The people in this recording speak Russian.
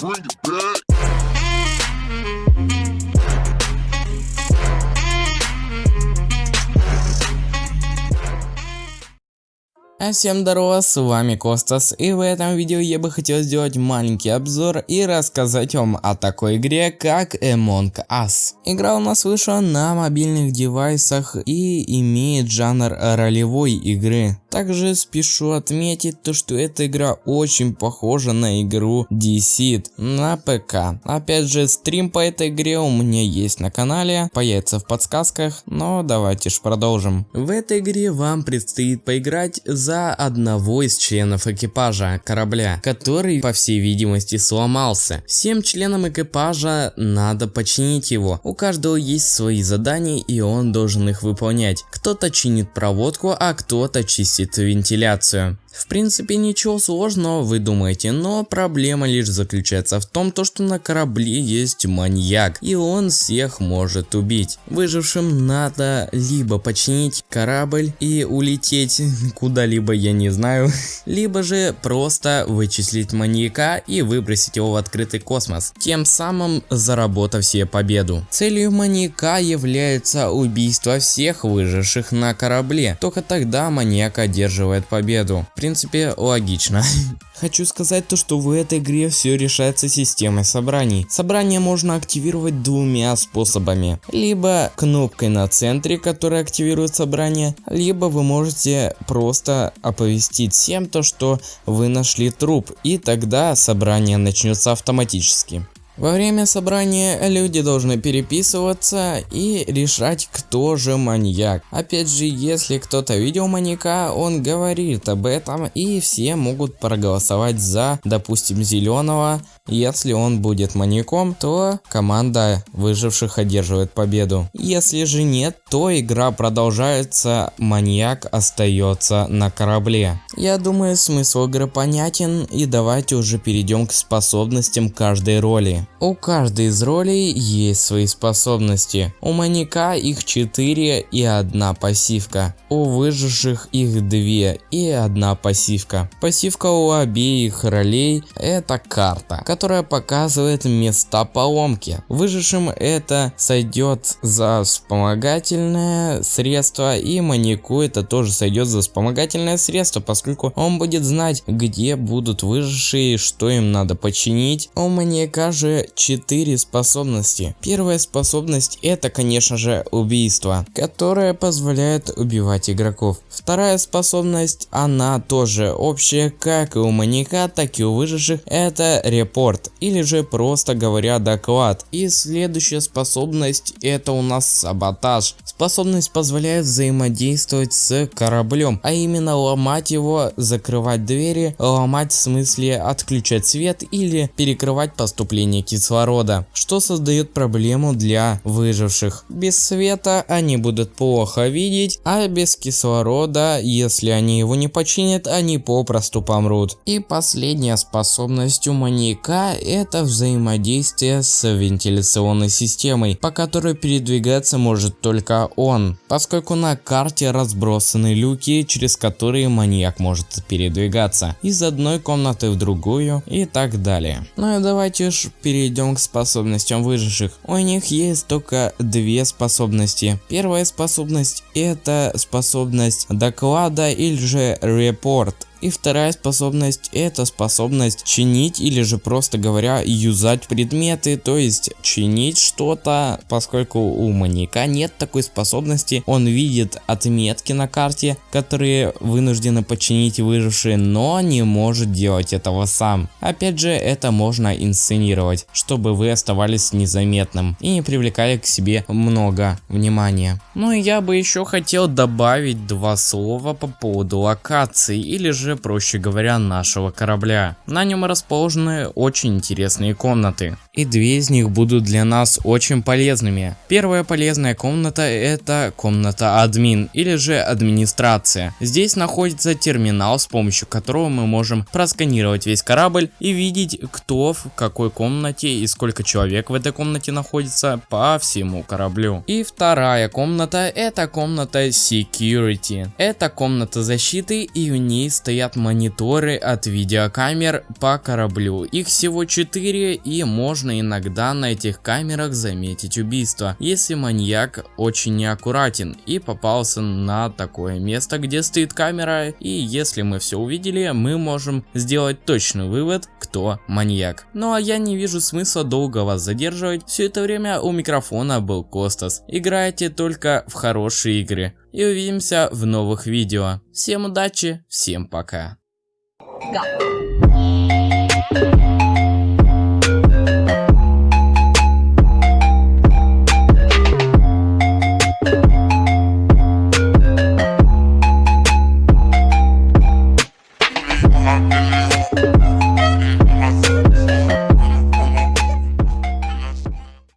Bring it back. Всем здорово, с вами Костас, и в этом видео я бы хотел сделать маленький обзор и рассказать вам о такой игре, как Among Us. Игра у нас вышла на мобильных девайсах и имеет жанр ролевой игры. Также спешу отметить то, что эта игра очень похожа на игру Deceit на ПК. Опять же, стрим по этой игре у меня есть на канале, появится в подсказках, но давайте ж продолжим. В этой игре вам предстоит поиграть за одного из членов экипажа корабля, который, по всей видимости, сломался. Всем членам экипажа надо починить его. У каждого есть свои задания и он должен их выполнять. Кто-то чинит проводку, а кто-то чистит вентиляцию. В принципе ничего сложного вы думаете, но проблема лишь заключается в том, то, что на корабле есть маньяк и он всех может убить. Выжившим надо либо починить корабль и улететь куда-либо я не знаю, либо же просто вычислить маньяка и выбросить его в открытый космос, тем самым заработав себе победу. Целью маньяка является убийство всех выживших на корабле, только тогда маньяк одерживает победу. Принципе, логично. Хочу сказать то, что в этой игре все решается системой собраний. Собрание можно активировать двумя способами. Либо кнопкой на центре, которая активирует собрание, либо вы можете просто оповестить всем то, что вы нашли труп, и тогда собрание начнется автоматически. Во время собрания люди должны переписываться и решать, кто же маньяк. Опять же, если кто-то видел маньяка, он говорит об этом и все могут проголосовать за, допустим, зеленого. Если он будет маньяком, то команда выживших одерживает победу. Если же нет, то игра продолжается, маньяк остается на корабле. Я думаю, смысл игры понятен и давайте уже перейдем к способностям каждой роли. У каждой из ролей есть свои способности. У маньяка их 4 и одна пассивка. У выживших их 2 и одна пассивка. Пассивка у обеих ролей это карта, которая показывает места поломки. Выжившим это сойдет за вспомогательное средство и маньяку это тоже сойдет за вспомогательное средство, поскольку он будет знать где будут выжившие, что им надо починить. У маньяка же 4 способности. Первая способность это конечно же убийство, которое позволяет убивать игроков. Вторая способность она тоже общая как и у маньяка, так и у выживших это репорт или же просто говоря доклад. И следующая способность это у нас саботаж. Способность позволяет взаимодействовать с кораблем, а именно ломать его, закрывать двери, ломать в смысле отключать свет или перекрывать поступление кислорода, что создает проблему для выживших. Без света они будут плохо видеть, а без кислорода, если они его не починят, они попросту помрут. И последняя способность у маньяка это взаимодействие с вентиляционной системой, по которой передвигаться может только он, поскольку на карте разбросаны люки, через которые маньяк может передвигаться из одной комнаты в другую и так далее. Ну и давайте ж перейдем к способностям выживших. У них есть только две способности. Первая способность это способность доклада или же репорт. И вторая способность это способность чинить или же просто говоря юзать предметы, то есть чинить что-то, поскольку у маньяка нет такой способности, он видит отметки на карте, которые вынуждены починить выжившие, но не может делать этого сам. Опять же это можно инсценировать, чтобы вы оставались незаметным и не привлекали к себе много внимания. Ну и я бы еще хотел добавить два слова по поводу локаций или же проще говоря, нашего корабля. На нем расположены очень интересные комнаты. И две из них будут для нас очень полезными. Первая полезная комната это комната админ или же администрация. Здесь находится терминал, с помощью которого мы можем просканировать весь корабль и видеть кто в какой комнате и сколько человек в этой комнате находится по всему кораблю. И вторая комната это комната security. Это комната защиты и в ней стоят стоят мониторы от видеокамер по кораблю. Их всего 4 и можно иногда на этих камерах заметить убийство, если маньяк очень неаккуратен и попался на такое место, где стоит камера и если мы все увидели, мы можем сделать точный вывод, кто маньяк. Ну а я не вижу смысла долго вас задерживать, все это время у микрофона был Костас. Играйте только в хорошие игры и увидимся в новых видео. Всем удачи, всем пока. Go.